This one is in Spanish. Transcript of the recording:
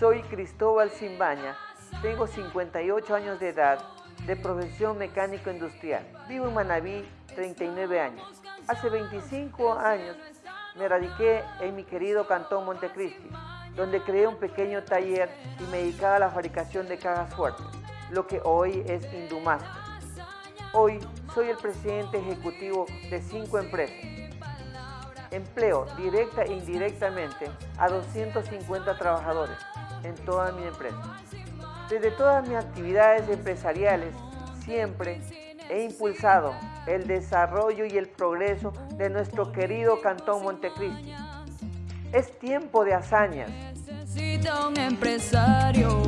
Soy Cristóbal Simbaña, tengo 58 años de edad, de profesión mecánico industrial. Vivo en Manabí, 39 años. Hace 25 años me radiqué en mi querido Cantón Montecristi, donde creé un pequeño taller y me dedicaba a la fabricación de cajas fuertes, lo que hoy es Indumaster. Hoy soy el presidente ejecutivo de cinco empresas. Empleo directa e indirectamente a 250 trabajadores en toda mi empresa. Desde todas mis actividades empresariales siempre he impulsado el desarrollo y el progreso de nuestro querido Cantón Montecristi. Es tiempo de hazañas. Necesita un empresario